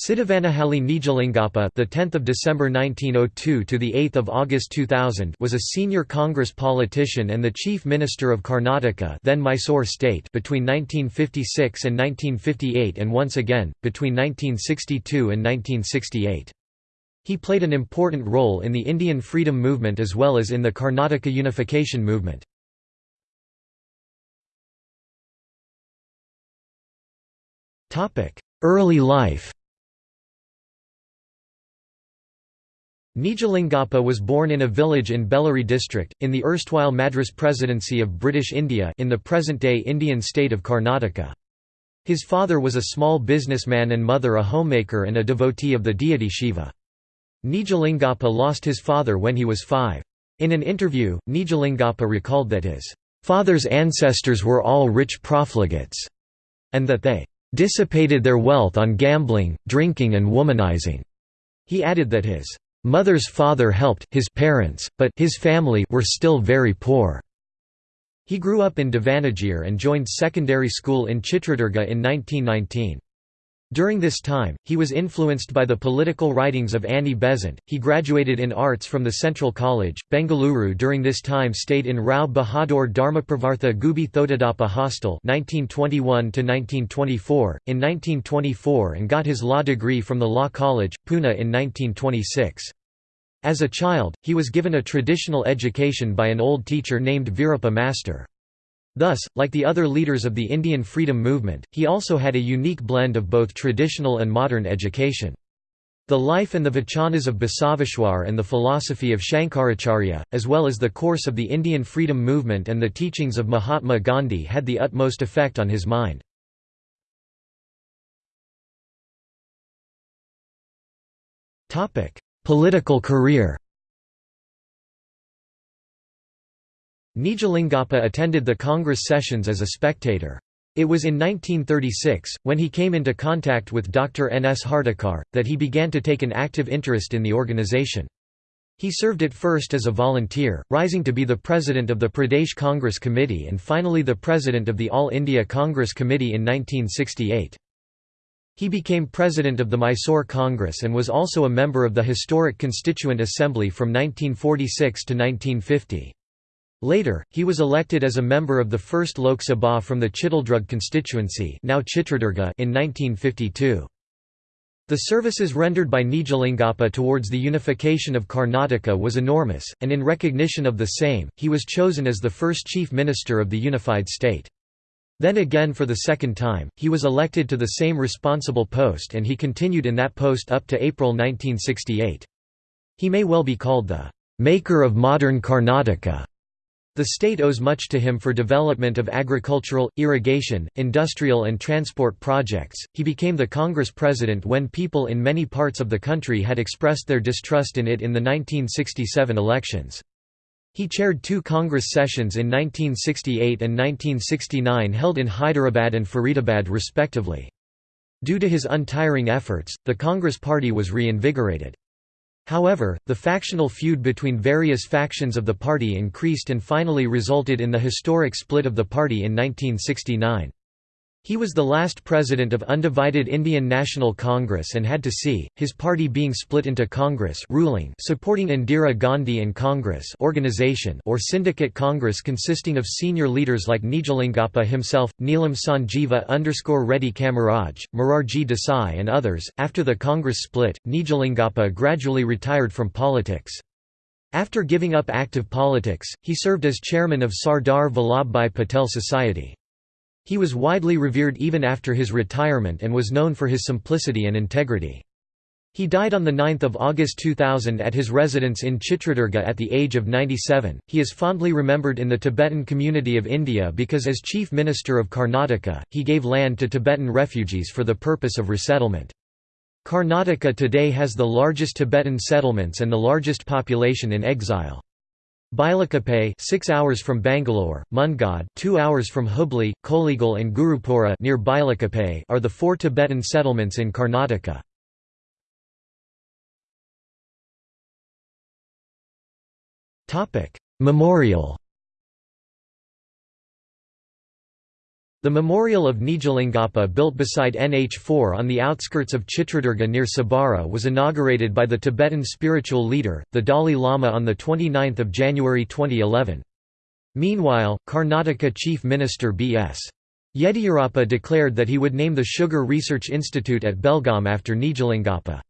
Siddhavanahalli Nijalingappa, the 10th of December 1902 to the 8th of August 2000, was a senior Congress politician and the chief minister of Karnataka, then Mysore state, between 1956 and 1958 and once again between 1962 and 1968. He played an important role in the Indian freedom movement as well as in the Karnataka unification movement. Topic: Early life Nijalingappa was born in a village in Bellary district, in the erstwhile Madras Presidency of British India in the present-day Indian state of Karnataka. His father was a small businessman and mother a homemaker and a devotee of the deity Shiva. Nijalingappa lost his father when he was five. In an interview, Nijalingappa recalled that his father's ancestors were all rich profligates, and that they dissipated their wealth on gambling, drinking and womanizing. He added that his Mother's father helped his parents, but his family were still very poor. He grew up in Davanagere and joined secondary school in Chitradurga in 1919. During this time, he was influenced by the political writings of Annie Besant. He graduated in arts from the Central College, Bengaluru. During this time, stayed in Rao Bahadur Dharmapravartha Gubbi Thotadappa Hostel (1921–1924) in 1924, and got his law degree from the Law College, Pune in 1926. As a child, he was given a traditional education by an old teacher named Veerappa Master. Thus, like the other leaders of the Indian freedom movement, he also had a unique blend of both traditional and modern education. The life and the vachanas of Basaveshwar and the philosophy of Shankaracharya, as well as the course of the Indian freedom movement and the teachings of Mahatma Gandhi had the utmost effect on his mind. Political career Nijalingappa attended the Congress sessions as a spectator. It was in 1936, when he came into contact with Dr. N. S. Hardikar, that he began to take an active interest in the organization. He served at first as a volunteer, rising to be the president of the Pradesh Congress Committee and finally the president of the All India Congress Committee in 1968. He became president of the Mysore Congress and was also a member of the historic Constituent Assembly from 1946 to 1950. Later, he was elected as a member of the first Lok Sabha from the Chitaldurg constituency now Chitradurga in 1952. The services rendered by Nijalingappa towards the unification of Karnataka was enormous, and in recognition of the same, he was chosen as the first chief minister of the unified state. Then again for the second time, he was elected to the same responsible post and he continued in that post up to April 1968. He may well be called the «maker of modern Karnataka» The state owes much to him for development of agricultural, irrigation, industrial and transport projects. He became the Congress president when people in many parts of the country had expressed their distrust in it in the 1967 elections. He chaired two Congress sessions in 1968 and 1969 held in Hyderabad and Faridabad respectively. Due to his untiring efforts, the Congress party was reinvigorated. However, the factional feud between various factions of the party increased and finally resulted in the historic split of the party in 1969. He was the last president of undivided Indian National Congress and had to see, his party being split into Congress ruling supporting Indira Gandhi and Congress organization or syndicate Congress consisting of senior leaders like Nijalingappa himself, Neelam Sanjeeva Reddy Kamaraj, Morarji Desai and others. After the Congress split, Nijalingappa gradually retired from politics. After giving up active politics, he served as chairman of Sardar Vallabhbhai Patel Society. He was widely revered even after his retirement and was known for his simplicity and integrity. He died on 9 August 2000 at his residence in Chitradurga at the age of 97. He is fondly remembered in the Tibetan community of India because as Chief Minister of Karnataka, he gave land to Tibetan refugees for the purpose of resettlement. Karnataka today has the largest Tibetan settlements and the largest population in exile. Bilakuppe 6 hours from Bangalore, Mundgod 2 hours from Hubli, Kollegal and Gurupura near Bilakuppe are the four Tibetan settlements in Karnataka. Memorial The memorial of Nijalingappa built beside NH4 on the outskirts of Chitradurga near Sabara was inaugurated by the Tibetan spiritual leader, the Dalai Lama on 29 January 2011. Meanwhile, Karnataka Chief Minister B.S. Yediyurappa declared that he would name the Sugar Research Institute at Belgaum after Nijalingappa.